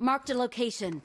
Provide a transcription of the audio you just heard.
Marked a location.